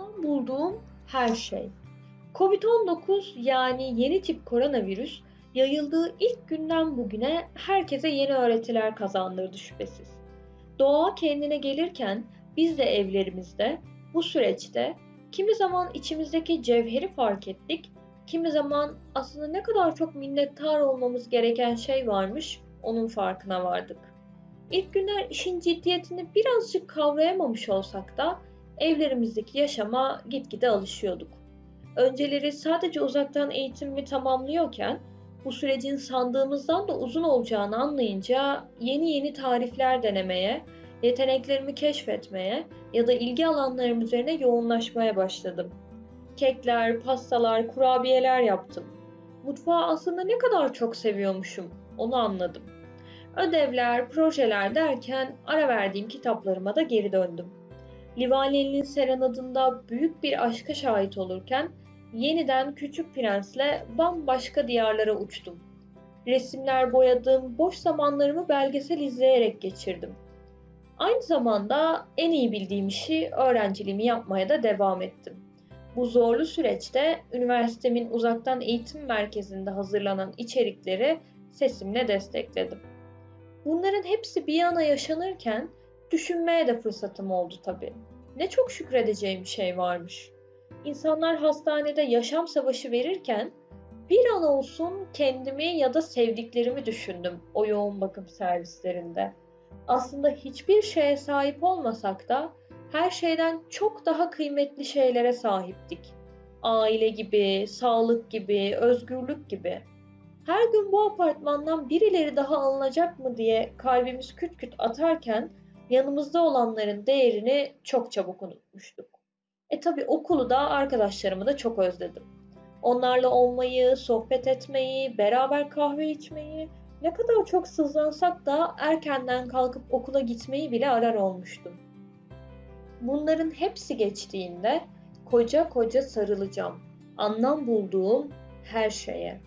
anlam bulduğum her şey. Covid-19 yani yeni tip koronavirüs yayıldığı ilk günden bugüne herkese yeni öğretiler kazandırdı şüphesiz. Doğa kendine gelirken biz de evlerimizde bu süreçte kimi zaman içimizdeki cevheri fark ettik, kimi zaman aslında ne kadar çok minnettar olmamız gereken şey varmış onun farkına vardık. İlk günler işin ciddiyetini birazcık kavrayamamış olsak da evlerimizdeki yaşama gitgide alışıyorduk. Önceleri sadece uzaktan eğitimimi tamamlıyorken bu sürecin sandığımızdan da uzun olacağını anlayınca yeni yeni tarifler denemeye, yeteneklerimi keşfetmeye ya da ilgi alanlarım üzerine yoğunlaşmaya başladım. Kekler, pastalar, kurabiyeler yaptım. Mutfağı aslında ne kadar çok seviyormuşum onu anladım. Ödevler, projeler derken ara verdiğim kitaplarıma da geri döndüm. Livaneli'nin serenadında büyük bir aşka şahit olurken yeniden Küçük Prens'le bambaşka diyarlara uçtum. Resimler boyadım, boş zamanlarımı belgesel izleyerek geçirdim. Aynı zamanda en iyi bildiğim işi öğrenciliğimi yapmaya da devam ettim. Bu zorlu süreçte üniversitemin uzaktan eğitim merkezinde hazırlanan içerikleri sesimle destekledim. Bunların hepsi bir yana yaşanırken düşünmeye de fırsatım oldu tabii. Ne çok şükredeceğim şey varmış. İnsanlar hastanede yaşam savaşı verirken bir an olsun kendimi ya da sevdiklerimi düşündüm o yoğun bakım servislerinde. Aslında hiçbir şeye sahip olmasak da her şeyden çok daha kıymetli şeylere sahiptik. Aile gibi, sağlık gibi, özgürlük gibi. Her gün bu apartmandan birileri daha alınacak mı diye kalbimiz küt küt atarken yanımızda olanların değerini çok çabuk unutmuştuk. E tabi okulu da arkadaşlarımı da çok özledim. Onlarla olmayı, sohbet etmeyi, beraber kahve içmeyi, ne kadar çok sızlansak da erkenden kalkıp okula gitmeyi bile arar olmuştum. Bunların hepsi geçtiğinde koca koca sarılacağım. Anlam bulduğum her şeye.